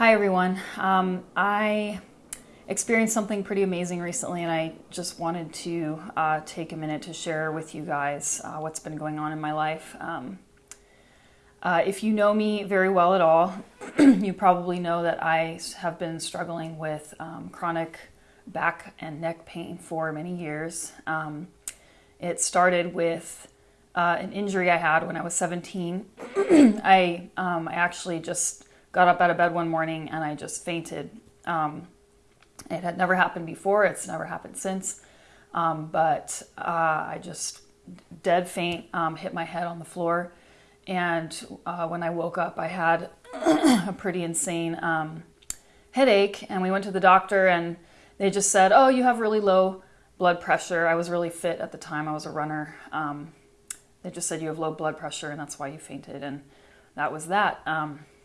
Hi, everyone. Um, I experienced something pretty amazing recently, and I just wanted to uh, take a minute to share with you guys uh, what's been going on in my life. Um, uh, if you know me very well at all, you probably know that I have been struggling with um, chronic back and neck pain for many years. Um, it started with uh, an injury I had when I was 17. I, um, I actually just got up out of bed one morning and I just fainted. Um, it had never happened before, it's never happened since. Um, but uh, I just dead faint, um, hit my head on the floor. And uh, when I woke up, I had a pretty insane um, headache. And we went to the doctor, and they just said, Oh, you have really low blood pressure. I was really fit at the time, I was a runner. Um, they just said, You have low blood pressure, and that's why you fainted. And that was that.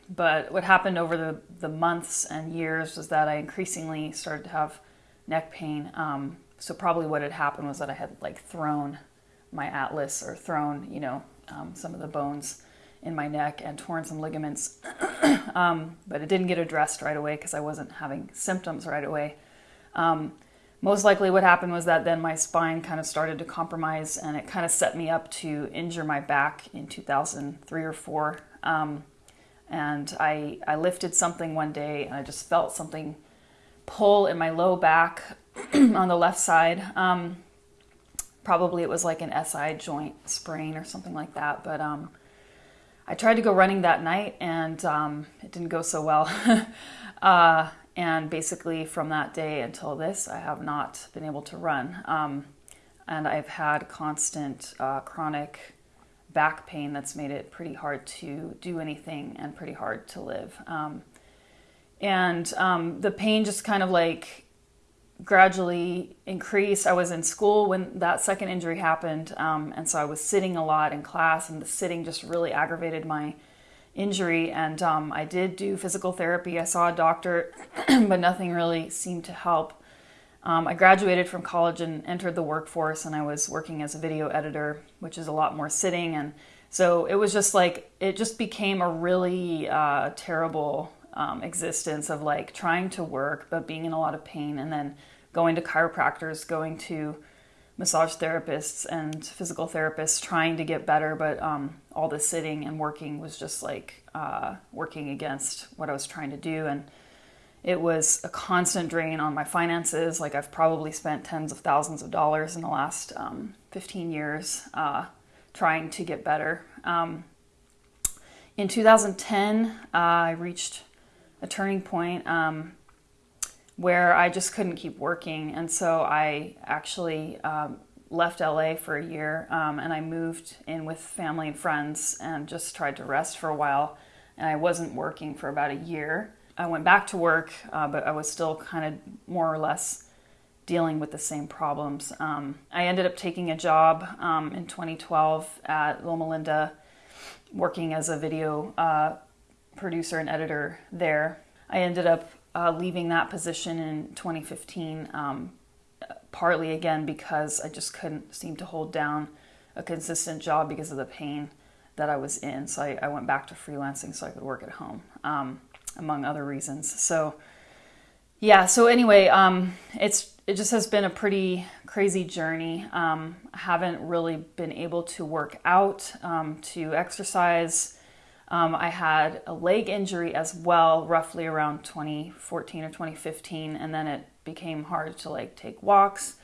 But what happened over the, the months and years was that I increasingly started to have neck pain. Um, so probably what had happened was that I had like thrown my atlas or thrown, you know, um, some of the bones in my neck and torn some ligaments. um, but it didn't get addressed right away because I wasn't having symptoms right away. Um, most likely what happened was that then my spine kind of started to compromise and it kind of set me up to injure my back in 2003 or 4 um, and I, I lifted something one day and I just felt something pull in my low back on the left side. Um, probably it was like an SI joint sprain or something like that. But um, I tried to go running that night and um, it didn't go so well. uh, and basically, from that day until this, I have not been able to run. Um, and I've had constant uh, chronic back pain that's made it pretty hard to do anything and pretty hard to live. Um, and um, the pain just kind of like gradually increased. I was in school when that second injury happened, um, and so I was sitting a lot in class, and the sitting just really aggravated my injury. And um, I did do physical therapy. I saw a doctor, but nothing really seemed to help. Um, I graduated from college and entered the workforce, and I was working as a video editor, which is a lot more sitting. And so it was just like, it just became a really uh, terrible um, existence of like trying to work, but being in a lot of pain, and then going to chiropractors, going to massage therapists and physical therapists, trying to get better. But um, all the sitting and working was just like uh, working against what I was trying to do. And it was a constant drain on my finances. Like I've probably spent tens of thousands of dollars in the last um, 15 years uh, trying to get better. Um, in 2010, uh, I reached a turning point um, where I just couldn't keep working, and so I actually um, left LA for a year, um, and I moved in with family and friends, and just tried to rest for a while. And I wasn't working for about a year. I went back to work, uh, but I was still kind of more or less dealing with the same problems. Um, I ended up taking a job um, in 2012 at Loma Linda, working as a video uh, producer and editor there. I ended up uh, leaving that position in 2015, um, partly again because I just couldn't seem to hold down a consistent job because of the pain that I was in. So I, I went back to freelancing so I could work at home. Um, among other reasons. So, yeah. So anyway, um, it's it just has been a pretty crazy journey. Um, I haven't really been able to work out, um, to exercise. Um, I had a leg injury as well, roughly around 2014 or 2015, and then it became hard to like take walks.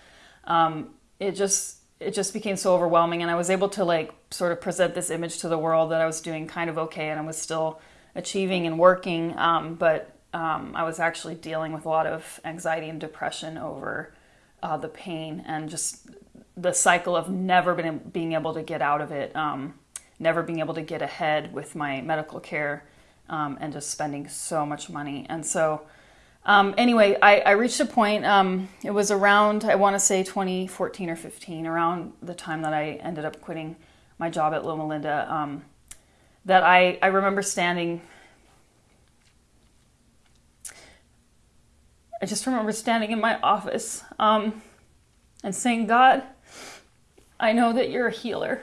Um, it just it just became so overwhelming, and I was able to like sort of present this image to the world that I was doing kind of okay, and I was still achieving and working, um, but um, I was actually dealing with a lot of anxiety and depression over uh, the pain and just the cycle of never been, being able to get out of it, um, never being able to get ahead with my medical care, um, and just spending so much money. And so, um, anyway, I, I, reached a point, um, it was around, I want to say 2014 or 15, around the time that I ended up quitting my job at Loma Linda that I, I remember standing. I just remember standing in my office um, and saying, God, I know that you're a healer.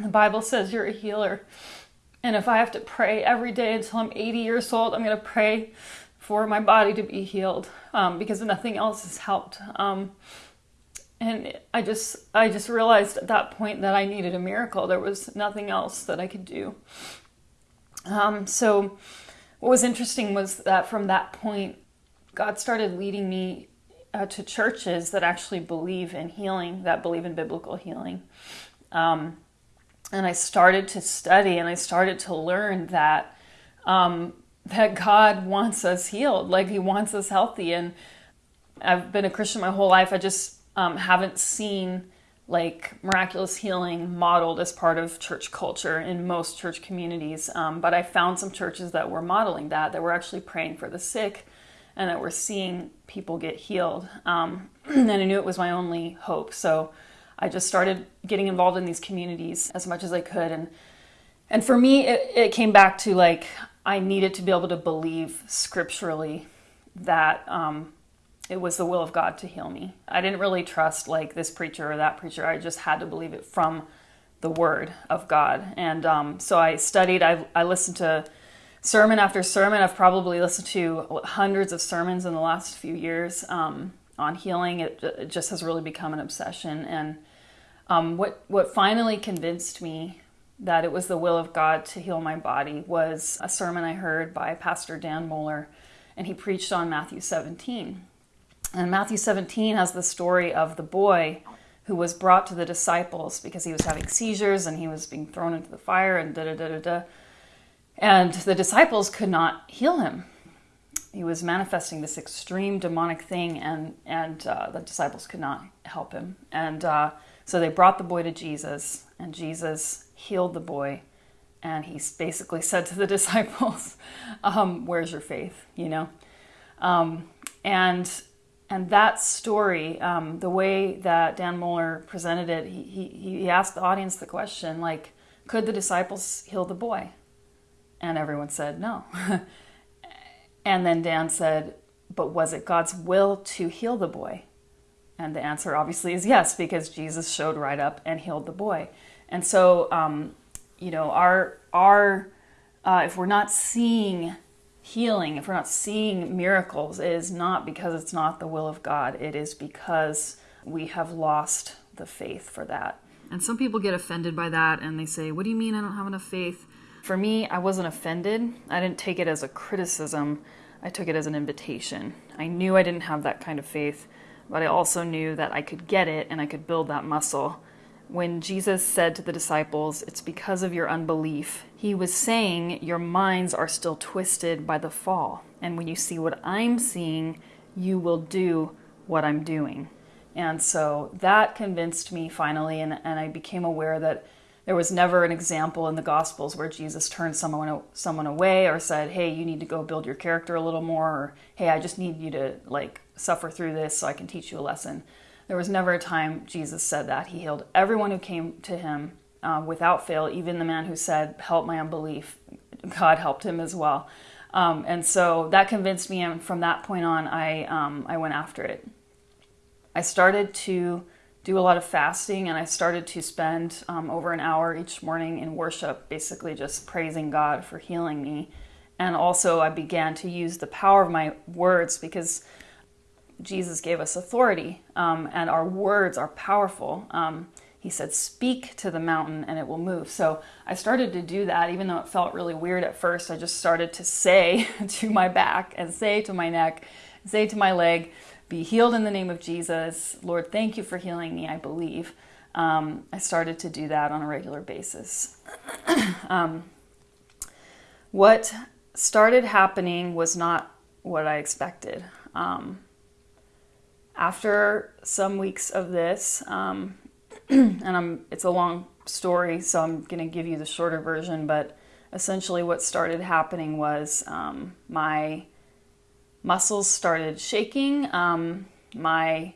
The Bible says you're a healer. And if I have to pray every day until I'm 80 years old, I'm going to pray for my body to be healed um, because nothing else has helped. Um, and I just, I just realized at that point that I needed a miracle. There was nothing else that I could do. Um, so, what was interesting was that from that point, God started leading me uh, to churches that actually believe in healing, that believe in biblical healing. Um, and I started to study and I started to learn that um, that God wants us healed, like He wants us healthy. And I've been a Christian my whole life. I just um, haven't seen like miraculous healing modeled as part of church culture in most church communities. Um, but I found some churches that were modeling that, that were actually praying for the sick and that were seeing people get healed. Um, and I knew it was my only hope. So I just started getting involved in these communities as much as I could. And and for me, it, it came back to like I needed to be able to believe scripturally that um, it was the will of God to heal me. I didn't really trust like this preacher or that preacher. I just had to believe it from the Word of God. And um, so I studied. I, I listened to sermon after sermon. I've probably listened to hundreds of sermons in the last few years um, on healing. It, it, just has really become an obsession. And um, what what finally convinced me that it was the will of God to heal my body was a sermon I heard by Pastor Dan Mohler, and he preached on Matthew 17. And Matthew 17 has the story of the boy who was brought to the disciples because he was having seizures and he was being thrown into the fire and da da da da da. And the disciples could not heal him. He was manifesting this extreme demonic thing, and and uh, the disciples could not help him. And uh, so they brought the boy to Jesus, and Jesus healed the boy. And he basically said to the disciples, um, "Where's your faith?" You know, um, and and that story, um, the way that Dan Mohler presented it, he, he he asked the audience the question like, "Could the disciples heal the boy?" And everyone said no. and then Dan said, "But was it God's will to heal the boy?" And the answer obviously is yes, because Jesus showed right up and healed the boy. And so, um, you know, our our uh, if we're not seeing healing, if we're not seeing miracles, it is not because it's not the will of God. It is because we have lost the faith for that. And some people get offended by that and they say, What do you mean I don't have enough faith? For me, I wasn't offended. I didn't take it as a criticism, I took it as an invitation. I knew I didn't have that kind of faith but I also knew that I could get it and I could build that muscle. When Jesus said to the disciples, It's because of your unbelief, he was saying, Your minds are still twisted by the fall. And when you see what I'm seeing, you will do what I'm doing. And so that convinced me finally, and, and I became aware that there was never an example in the Gospels where Jesus turned someone someone away or said, "Hey, you need to go build your character a little more," or "Hey, I just need you to like suffer through this so I can teach you a lesson. There was never a time Jesus said that. He healed everyone who came to him uh, without fail, even the man who said, Help my unbelief. God helped him as well. Um, and so that convinced me, and from that point on, I, um, I went after it. I started to do a lot of fasting, and I started to spend um, over an hour each morning in worship, basically just praising God for healing me. And also, I began to use the power of my words because Jesus gave us authority, um, and our words are powerful. Um, he said, Speak to the mountain and it will move. So I started to do that, even though it felt really weird at first. I just started to say to my back and say to my neck, say to my leg, Be healed in the name of Jesus. Lord, thank you for healing me, I believe. Um, I started to do that on a regular basis. um, what started happening was not what I expected. Um, after some weeks of this, um, and I'm, it's a long story, so I'm going to give you the shorter version, but essentially what started happening was um, my muscles started shaking, um, my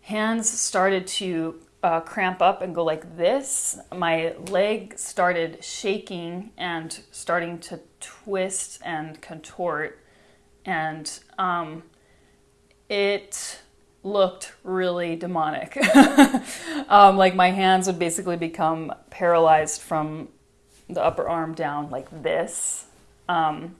hands started to uh, cramp up and go like this. My leg started shaking and starting to twist and contort, and um, it looked really demonic. um, like my hands would basically become paralyzed from the upper arm down like this, um,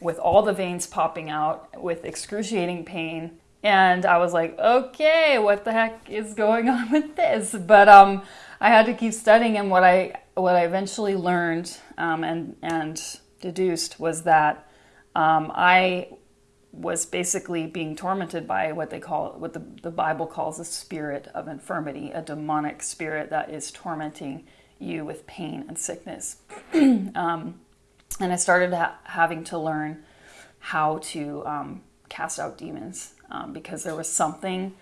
with all the veins popping out, with excruciating pain. And I was like, okay, what the heck is going on with this? But um, I had to keep studying, and what I what I eventually learned um, and and deduced was that um, I was basically being tormented by what they call what the, the Bible calls a spirit of infirmity, a demonic spirit that is tormenting you with pain and sickness. um, and I started ha- having to learn how to um, cast out demons um, because there was something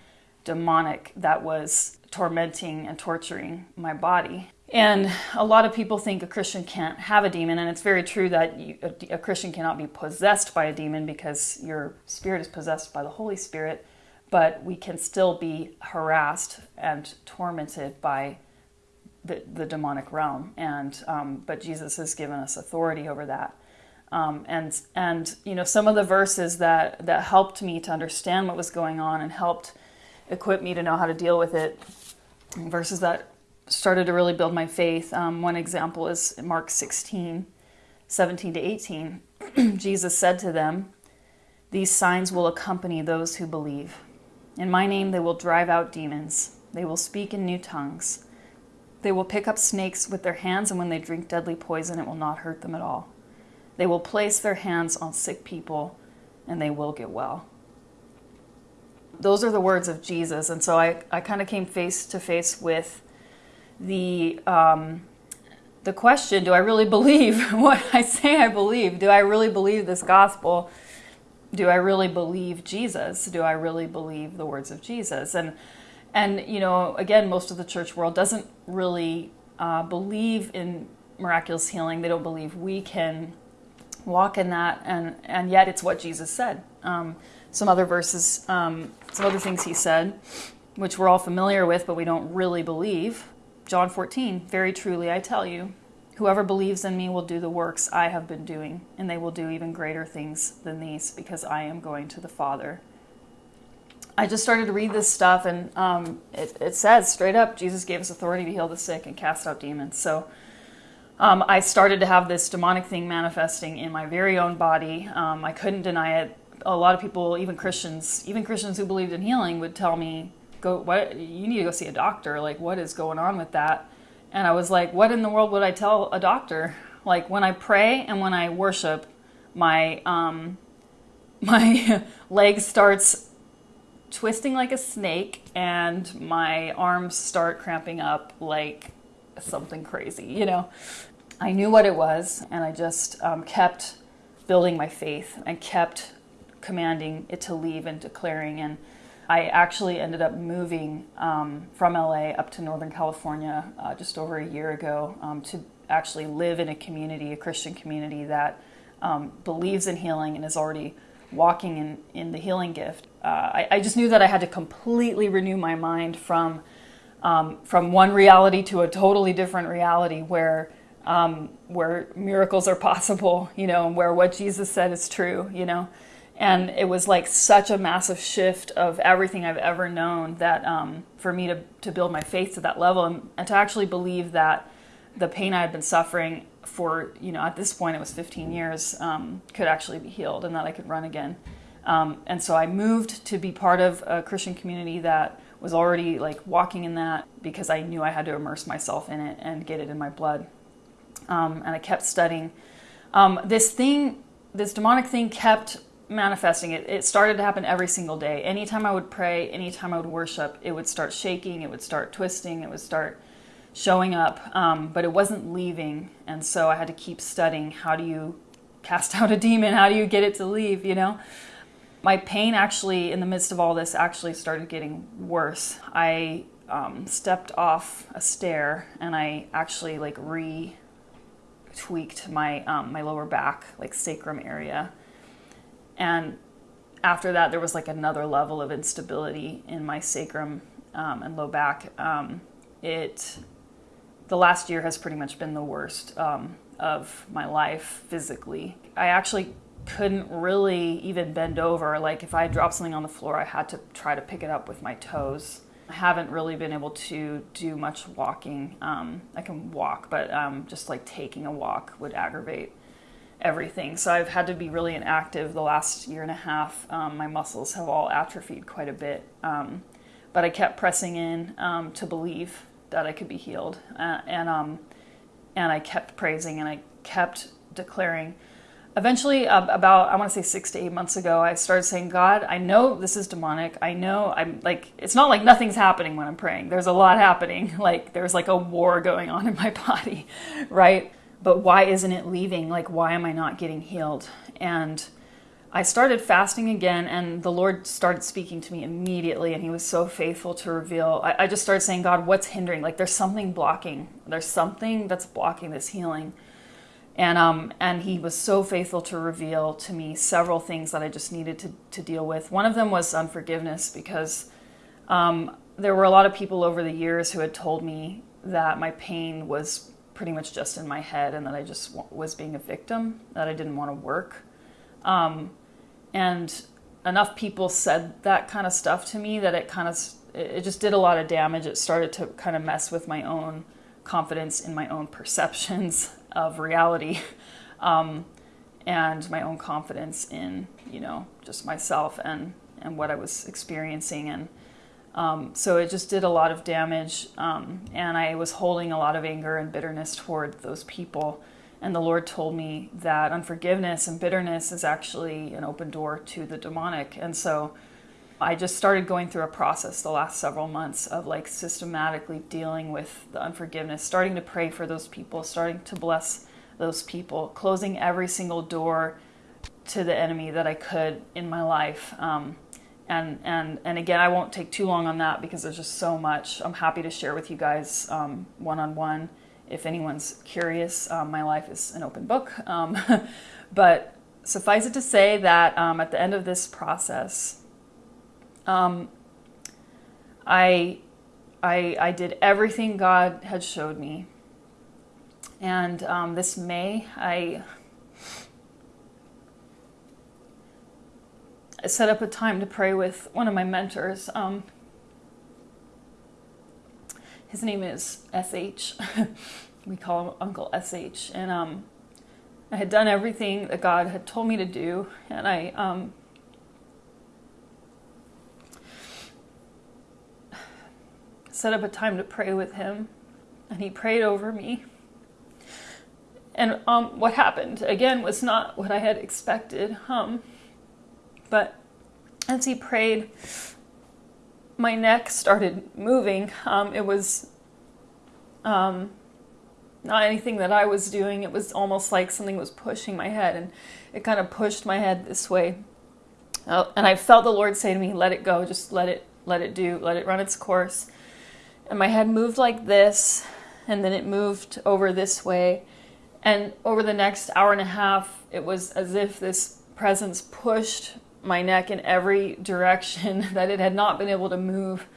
demonic that was tormenting and torturing my body. And a lot of people think a Christian can't have a demon, and it's very true that you, a, a, Christian cannot be possessed by a demon because your spirit is possessed by the Holy Spirit, but we can still be harassed and tormented by the, the demonic realm. And um, but Jesus has given us authority over that. Um, and and you know some of the verses that that helped me to understand what was going on and helped equip me to know how to deal with it. Verses that started to really build my faith. Um, one example is Mark 16, 17 to 18. Jesus said to them, These signs will accompany those who believe. In my name they will drive out demons. They will speak in new tongues. They will pick up snakes with their hands, and when they drink deadly poison, it will not hurt them at all. They will place their hands on sick people, and they will get well. Those are the words of Jesus. And so I, I kind of came face to face with the um, the question: Do I really believe what I say I believe? Do I really believe this gospel? Do I really believe Jesus? Do I really believe the words of Jesus? And and you know, again, most of the church world doesn't really uh, believe in miraculous healing. They don't believe we can walk in that, and and yet it's what Jesus said. Um, some other verses, um, some other things he said, which we're all familiar with, but we don't really believe. John 14, very truly I tell you, whoever believes in me will do the works I have been doing, and they will do even greater things than these because I am going to the Father. I just started to read this stuff, and um, it, it, says straight up Jesus gave us authority to heal the sick and cast out demons. So um, I started to have this demonic thing manifesting in my very own body. Um, I couldn't deny it. A lot of people, even Christians, even Christians who believed in healing, would tell me, go what you need to go see a doctor like what is going on with that? And i was like what in the world would i tell a doctor? Like when i pray and when i worship my um my leg starts twisting like a snake and my arms start cramping up like something crazy you know? I knew what it was and i just um, kept building my faith and kept commanding it to leave and declaring and I actually ended up moving um, from LA up to Northern California uh, just over a year ago um, to actually live in a community, a Christian community that um, believes in healing and is already walking in, in the healing gift. Uh, I, I, just knew that I had to completely renew my mind from um, from one reality to a totally different reality where um, where miracles are possible, you know, and where what Jesus said is true, you know and it was like such a massive shift of everything I've ever known that um, for me to, to build my faith to that level and, and, to actually believe that the pain I had been suffering for, you know, at this point it was 15 years, um, could actually be healed and that I could run again. Um, and so I moved to be part of a Christian community that was already like walking in that because I knew I had to immerse myself in it and get it in my blood. Um, and I kept studying. Um, this thing, this demonic thing kept manifesting it it started to happen every single day. Anytime i would pray anytime i would worship it would start shaking it would start twisting it would start showing up um, but it wasn't leaving. And so i had to keep studying how do you cast out a demon? How do you get it to leave you know? My pain actually in the midst of all this actually started getting worse. I um, stepped off a stair and i actually like re tweaked my um, my lower back like sacrum area and after that, there was like another level of instability in my sacrum um, and low back. Um, it, the last year has pretty much been the worst um, of my life physically. I actually couldn't really even bend over. Like if I dropped something on the floor, I had to try to pick it up with my toes. I haven't really been able to do much walking. Um, I can walk, but um, just like taking a walk would aggravate everything. So I've had to be really inactive the last year and a half. Um, my muscles have all atrophied quite a bit. Um, but I kept pressing in um, to believe that I could be healed. Uh, and, um, and I kept praising and I kept declaring. Eventually, about I want to say six to eight months ago, I started saying, "God, I know this is demonic. I know I'm like it's not like nothing's happening when I'm praying. There's a lot happening. Like there's like a war going on in my body, right? But why isn't it leaving? Like why am I not getting healed?" And I started fasting again, and the Lord started speaking to me immediately, and He was so faithful to reveal. I, I, just started saying, God, what's hindering? Like, there's something blocking. There's something that's blocking this healing. And, um, and He was so faithful to reveal to me several things that I just needed to, to deal with. One of them was unforgiveness, because um, there were a lot of people over the years who had told me that my pain was pretty much just in my head and that I just was being a victim, that I didn't want to work. Um, and enough people said that kind of stuff to me that it kind of it just did a lot of damage it started to kind of mess with my own confidence in my own perceptions of reality um, and my own confidence in you know just myself and and what i was experiencing and um, so it just did a lot of damage um, and i was holding a lot of anger and bitterness toward those people and the Lord told me that unforgiveness and bitterness is actually an open door to the demonic. And so I just started going through a process the last several months of like systematically dealing with the unforgiveness, starting to pray for those people, starting to bless those people, closing every single door to the enemy that I could in my life. Um, and and and again, I won't take too long on that because there's just so much. I'm happy to share with you guys one on one if anyone's curious, um, my life is an open book. Um, but suffice it to say that um, at the end of this process, um, I, I, I did everything God had showed me. And um, this May, I, I set up a time to pray with one of my mentors. Um, his name is SH. we call him Uncle SH. And um, I had done everything that God had told me to do, and I um, set up a time to pray with him, and he prayed over me. And um, what happened again was not what I had expected. Um, but as he prayed, my neck started moving. Um, it was um, not anything that I was doing. It was almost like something was pushing my head, and it kind of pushed my head this way. Uh, and I felt the Lord say to me, "Let it go. Just let it, let it do. Let it run its course." And my head moved like this, and then it moved over this way. And over the next hour and a half, it was as if this presence pushed my neck in every direction that it had not been able to move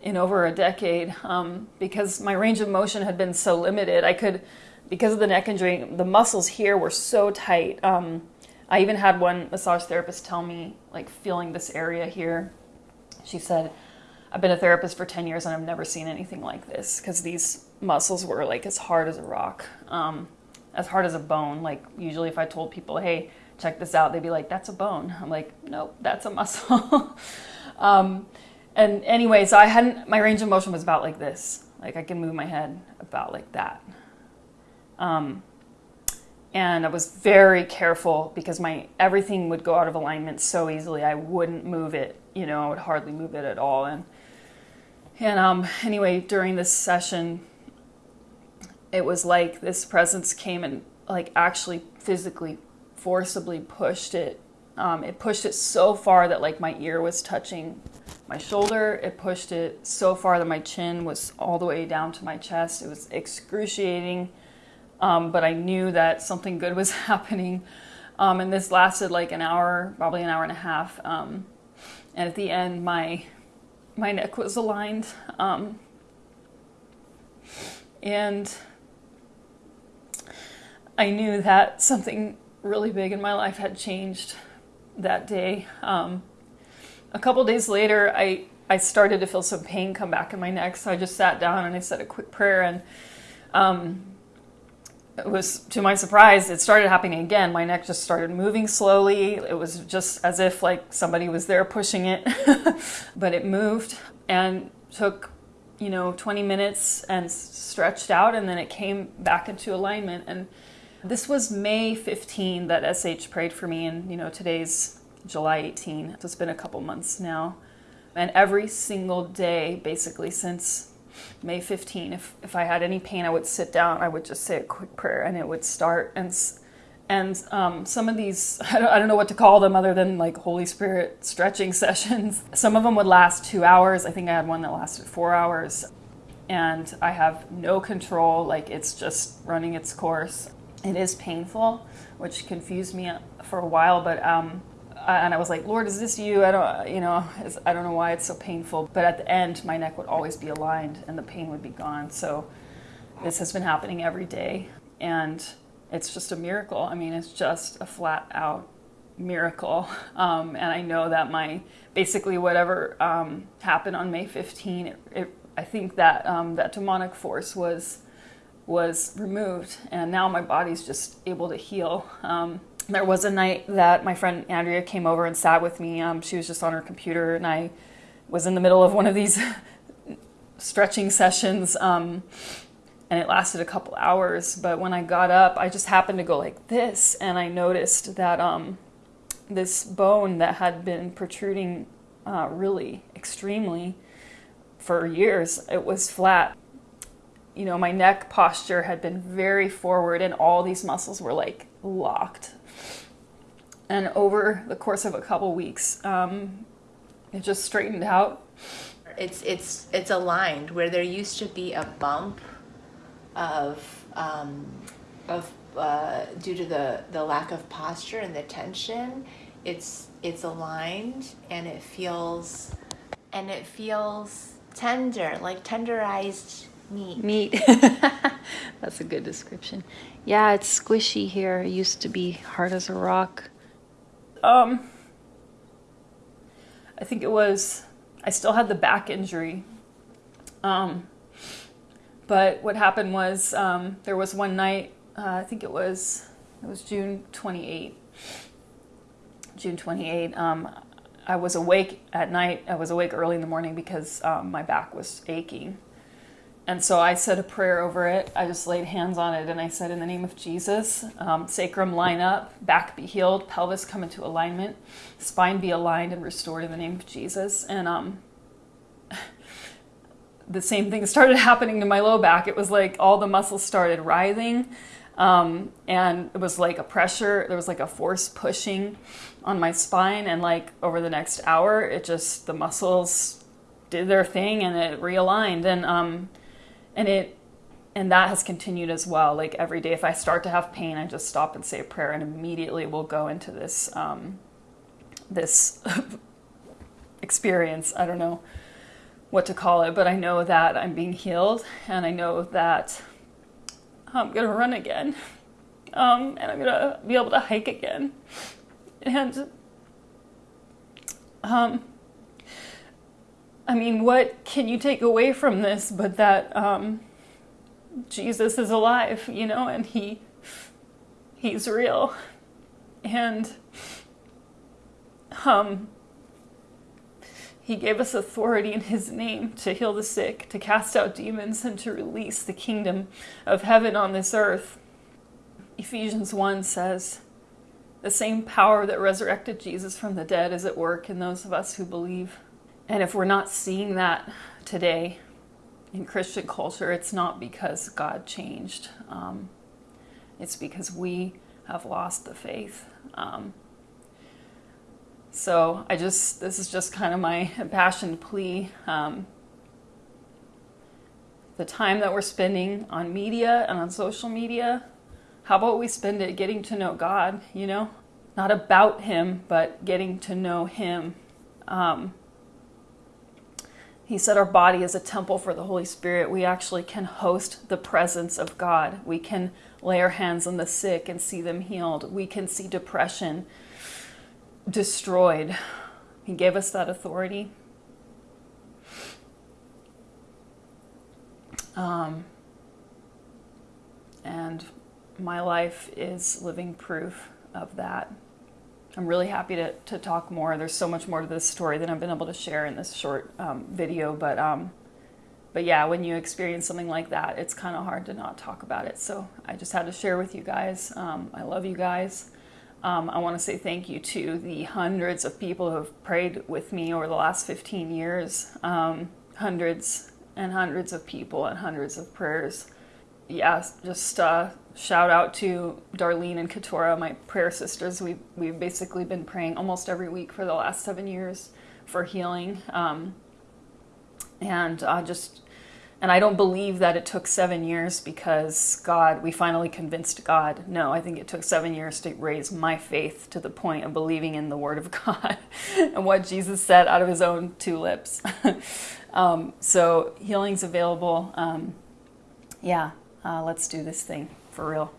in over a decade um, because my range of motion had been so limited. I could, because of the neck injury, the muscles here were so tight. Um, I even had one massage therapist tell me, like, feeling this area here. She said, I've been a therapist for 10 years and I've never seen anything like this because these muscles were like as hard as a rock, um, as hard as a bone. Like, usually, if I told people, hey, check this out, they'd be like, that's a bone. I'm like, nope, that's a muscle. um, and anyway, so I hadn't, my range of motion was about like this. Like I can move my head about like that. Um, and I was very careful because my everything would go out of alignment so easily. I wouldn't move it, you know, I would hardly move it at all. And and um, anyway, during this session, it was like this presence came and like actually physically forcibly pushed it. Um, it pushed it so far that like my ear was touching my shoulder. It pushed it so far that my chin was all the way down to my chest. It was excruciating, um, but I knew that something good was happening. Um, and this lasted like an hour, probably an hour and a half. Um, and at the end, my my neck was aligned, um, and I knew that something really big in my life had changed that day. Um, a couple days later, I I started to feel some pain come back in my neck. So I just sat down and I said a quick prayer. And um, it was to my surprise, it started happening again. My neck just started moving slowly. It was just as if like somebody was there pushing it, but it moved and took, you know, 20 minutes and stretched out, and then it came back into alignment. And this was May 15 that SH prayed for me, and you know, today's July 18. So it's been a couple months now. And every single day, basically, since May 15, if, if I had any pain, I would sit down, I would just say a quick prayer, and it would start. And and um, some of these, I don't, I don't know what to call them other than like Holy Spirit stretching sessions. Some of them would last two hours. I think I had one that lasted four hours. And I have no control, like it's just running its course. It is painful, which confused me for a while, but um, and I was like, Lord, is this you? I don't, you know, I don't know why it's so painful. But at the end, my neck would always be aligned and the pain would be gone. So this has been happening every day. And it's just a miracle. I mean, it's just a flat out miracle. Um, and I know that my, basically whatever um, happened on May 15, it, it, I think that um, that demonic force was, was removed. And now my body's just able to heal. Um, there was a night that my friend Andrea came over and sat with me. Um, she was just on her computer, and I was in the middle of one of these stretching sessions, um, and it lasted a couple hours. But when I got up, I just happened to go like this, and I noticed that um, this bone that had been protruding uh, really extremely for years, it was flat. You know, my neck posture had been very forward, and all these muscles were like locked and over the course of a couple weeks, um, it just straightened out. It's it's it's aligned where there used to be a bump of um, of uh, due to the the lack of posture and the tension. It's it's aligned and it feels and it feels tender, like tenderized meat. Meat. That's a good description. Yeah, it's squishy here. It used to be hard as a rock. Um, I think it was, I still had the back injury. Um, but what happened was um, there was one night, uh, I think it was, it was June 28. June 28. Um, I was awake at night. I was awake early in the morning because um, my back was aching. And so I said a prayer over it. I just laid hands on it and I said, In the name of Jesus, um, sacrum line up, back be healed, pelvis come into alignment, spine be aligned and restored in the name of Jesus. And um, the same thing started happening to my low back. It was like all the muscles started writhing. Um, and it was like a pressure, there was like a force pushing on my spine. And like over the next hour, it just, the muscles did their thing and it realigned. And, um, and it and that has continued as well. Like every day if i start to have pain i just stop and say a prayer and immediately we'll go into this um, this experience. I don't know what to call it but i know that i'm being healed and i know that i'm going to run again. Um, and i'm going to be able to hike again. And um, I mean, what can you take away from this but that um, Jesus is alive, you know, and he he's real. And um, he gave us authority in his name to heal the sick, to cast out demons, and to release the kingdom of heaven on this earth. Ephesians 1 says, The same power that resurrected Jesus from the dead is at work in those of us who believe. And if we're not seeing that today in Christian culture, it's not because God changed. Um, it's because we have lost the faith. Um, so I just, this is just kind of my impassioned plea. Um, the time that we're spending on media and on social media, how about we spend it getting to know God, you know? Not about Him, but getting to know Him. Um, he said our body is a temple for the Holy Spirit. We actually can host the presence of God. We can lay our hands on the sick and see them healed. We can see depression destroyed. He gave us that authority. Um, and my life is living proof of that. I'm really happy to, to talk more. There's so much more to this story than I've been able to share in this short um, video, but um, but yeah, when you experience something like that, it's kind of hard to not talk about it. So I just had to share with you guys. Um, I love you guys. Um, I want to say thank you to the hundreds of people who have prayed with me over the last 15 years. Um, hundreds and hundreds of people and hundreds of prayers. Yeah, just uh, shout out to Darlene and Katora, my prayer sisters. We we've basically been praying almost every week for the last seven years for healing, um, and uh, just and I don't believe that it took seven years because God, we finally convinced God. No, I think it took seven years to raise my faith to the point of believing in the Word of God and what Jesus said out of His own two lips. um, so healing's available. Um, yeah, uh, let's do this thing for real.